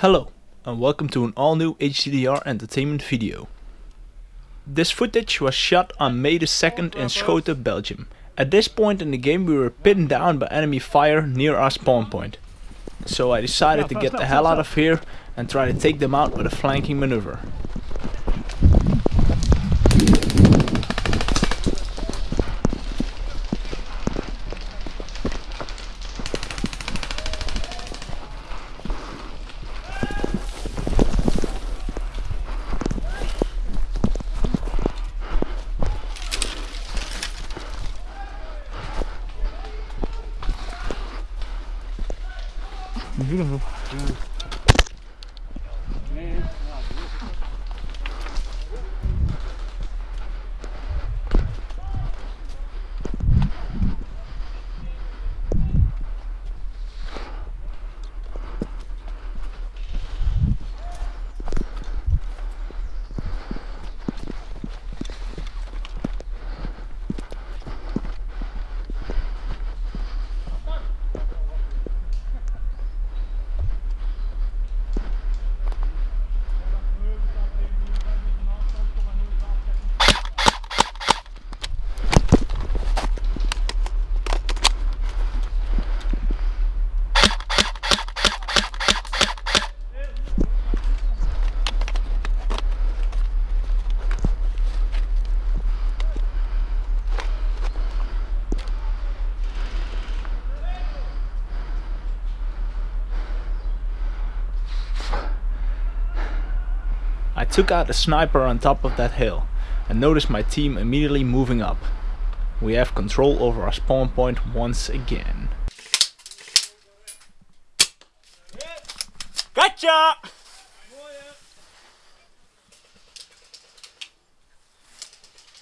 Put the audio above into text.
Hello and welcome to an all new HCDR entertainment video. This footage was shot on May the 2nd in Schoten, Belgium. At this point in the game we were pinned down by enemy fire near our spawn point. So I decided to get the hell out of here and try to take them out with a flanking maneuver. Beautiful. Yeah. Man. I took out a sniper on top of that hill and noticed my team immediately moving up. We have control over our spawn point once again. Gotcha!